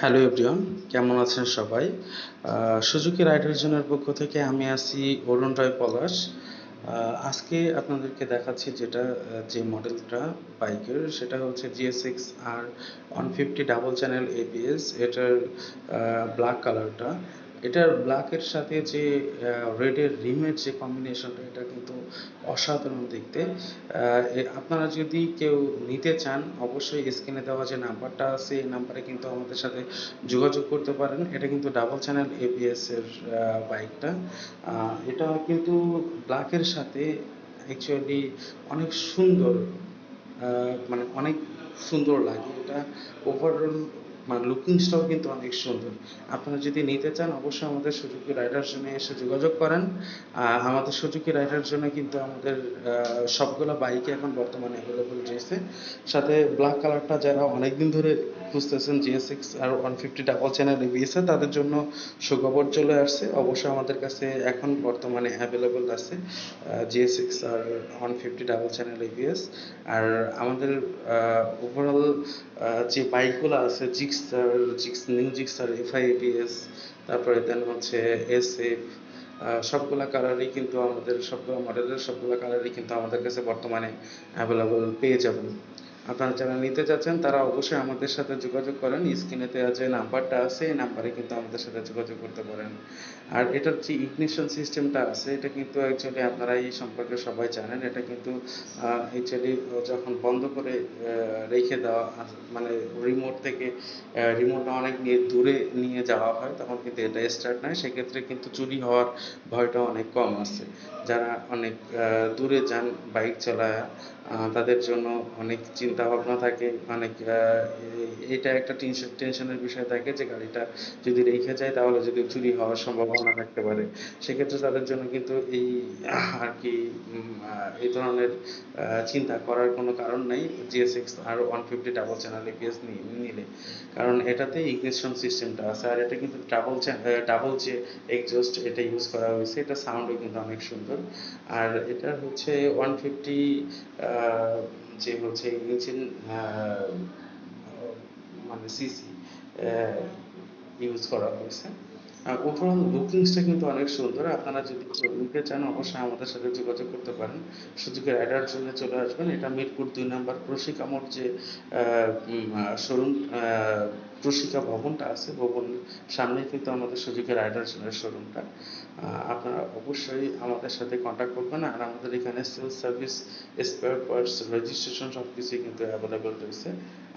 Hello everyone কেমন আছেন সবাই? সুজুকি রাইডার জোনের পক্ষ থেকে আমি আছি অরুণ রায় পলাশ। আজকে আপনাদেরকে দেখাচ্ছি যেটা যে মডেলটা বাইকের, সেটা হচ্ছে GSX R one fifty double channel ABS এটার ব্ল্যাক কালারটা এটার ব্ল্যাকের সাথে যে রেডের রিমের যে কম্বিনেশনটা এটা কিন্তু অসাধারণ দেখতে। আপনারা যদি কেউ নিতে চান, অবশ্যই স্ক্রিনে দেওয়া যে নাম্বারটা আছে, এই নাম্বারে কিন্তু আমাদের সাথে যোগাযোগ করতে পারেন। এটা কিন্তু ডাবল চ্যানেল এবিএস এর বাইকটা এটা কিন্তু ব্ল্যাকের সাথে অ্যাকচুয়ালি অনেক সুন্দর মানে অনেক সুন্দর লাগে। এটা ওভারঅল মানে লুকিংসটাও কিন্তু অনেক সুন্দর। আপনারা যদি নিতে চান, অবশ্যই আমাদের সুজুকি রাইডার জন্য এসে যোগাযোগ করেন। আমাদের সুজুকি রাইডার জন্য কিন্তু আমাদের সবগুলো বাইকে এখন বর্তমানে অ্যাভেলেবল রয়েছে। সাথে ব্ল্যাক কালারটা যারা অনেকদিন ধরে খুঁজতেছেন GSX R one fifty double channel এবিএসে তাদের জন্য সুখবর চলে আসছে। অবশ্যই আমাদের কাছে এখন বর্তমানে অ্যাভেলেবল আছে GSX R one fifty double channel আর আমাদের ওভারঅল যে বাইকগুলো আছে Gixxer jigs new Gixxer FI তারপরে দেন হচ্ছে এস এফ সবগুলা কালারই কিন্তু আমাদের, সবগুলো মডেলের সবগুলো কালারই কিন্তু আমাদের কাছে বর্তমানে অ্যাভেলেবল পেয়ে যাবেন আপনারা যারা নিতে চাচ্ছেন তারা অবশ্যই আমাদের সাথে যোগাযোগ করেন। স্ক্রিনে দেওয়া যে নাম্বারটা আছে, এই নাম্বারে কিন্তু আমাদের সাথে যোগাযোগ করতে পারেন। আর এটার যে ইগনিশন সিস্টেমটা আছে, এটা কিন্তু অ্যাকচুয়ালি আপনারা এই সম্পর্কে সবাই জানেন। এটা কিন্তু অ্যাকচুয়ালি যখন বন্ধ করে রেখে দেওয়া মানে রিমোট থেকে রিমোটটা অনেক দূরে নিয়ে যাওয়া হয়, তখন কিন্তু এটা স্টার্ট নেয়। সেক্ষেত্রে কিন্তু চুরি হওয়ার ভয়টা অনেক কম আছে। যারা অনেক দূরে যান বাইক চালায় তাদের জন্য অনেক চিন্তা ভাবনা থাকে অনেক এ- এটা একটা টেনশন টেনশনের বিষয় থাকে যে গাড়িটা যদি রেখে যায় তাহলে যদি চুরি হওয়ার সম্ভাবনা থাকতে পারে। সেক্ষেত্রে তাদের জন্য কিন্তু এই, আর কি এই ধরনের চিন্তা করার কোনো কারণ নাই। GSX R one fifty double channel ABS নিলে। কারণ এটাতে ইগনিশন সিস্টেমটা আছে আর এটা কিন্তু ডাবল ডাবল যে এক্সজস্ট এটা ইউজ করা হয়েছে, এটা সাউন্ডও কিন্তু অনেক সুন্দর। আর এটা হচ্ছে ওয়ান ফিফটি যে হচ্ছে ইংরেজির মানে সিসি ইউজ করা হয়েছে। ওভারঅল লুকিংসটা কিন্তু অনেক সুন্দর। আপনারা যদি নিতে চান, অবশ্যই আমাদের সাথে যোগাযোগ করতে পারেন। সুযোগে রাইডার জন্য চলে আসবেন। এটা মিরপুর দুই নম্বর প্রশিকা মোড় যে শোরুম প্রশিকা ভবনটা আছে ভবনের সামনে কিন্তু আমাদের সুযোগে রাইডার শোরুমটা আপনারা অবশ্যই আমাদের সাথে কন্ট্যাক্ট করবেন। আর আমাদের এখানে sales service spare parts registration সব কিছুই কিন্তু অ্যাভেলেবল রয়েছে।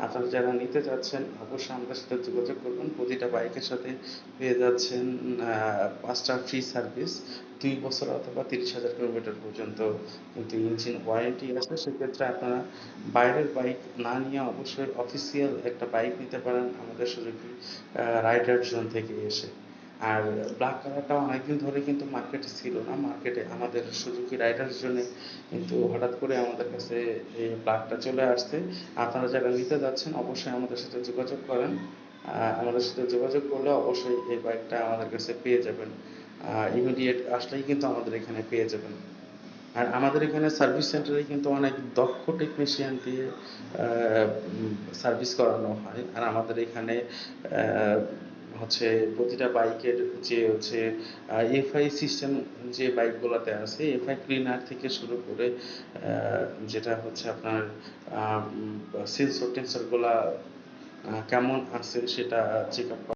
আপনারা যারা নিতে চাচ্ছেন, অবশ্যই আমাদের সাথে যোগাযোগ করবেন। প্রতিটা বাইকের সাথে পেয়ে যাচ্ছেন আহ, পাঁচটা ফ্রি সার্ভিস দুই বছর অথবা তিরিশ হাজার কিলোমিটার পর্যন্ত কিন্তু ইঞ্জিন ওয়ারেন্টি আছে। সেক্ষেত্রে আপনারা বাইরের বাইক না নিয়ে অবশ্যই অফিসিয়াল একটা বাইক নিতে পারেন আমাদের সুযোগী রাইডার জোন থেকে এসে। আর ব্ল্যাক কালারটা অনেকদিন ধরে কিন্তু মার্কেটে ছিল না। মার্কেটে আমাদের সুজুকি রাইডার জন্য কিন্তু হঠাৎ করে আমাদের কাছে এই ব্ল্যাকটা চলে আসছে। আপনারা যারা নিতে যাচ্ছেন অবশ্যই আমাদের সাথে যোগাযোগ করেন। আমাদের সাথে যোগাযোগ করলে অবশ্যই এই বাইকটা আমাদের কাছে পেয়ে যাবেন। ইমিডিয়েট আসলেই কিন্তু আমাদের এখানে পেয়ে যাবেন। আর আমাদের এখানে সার্ভিস সেন্টারে কিন্তু অনেক দক্ষ টেকনিশিয়ান দিয়ে সার্ভিস করানো হয়। আর আমাদের এখানে হচ্ছে প্রতিটা বাইকের যে হচ্ছে এফআই সিস্টেম যে বাইকগুলোতে আছে এফআই ক্লিনার থেকে শুরু করে যেটা হচ্ছে আপনার সেন্সর টেন্সরগুলা কেমন আছে সেটা চেক আপ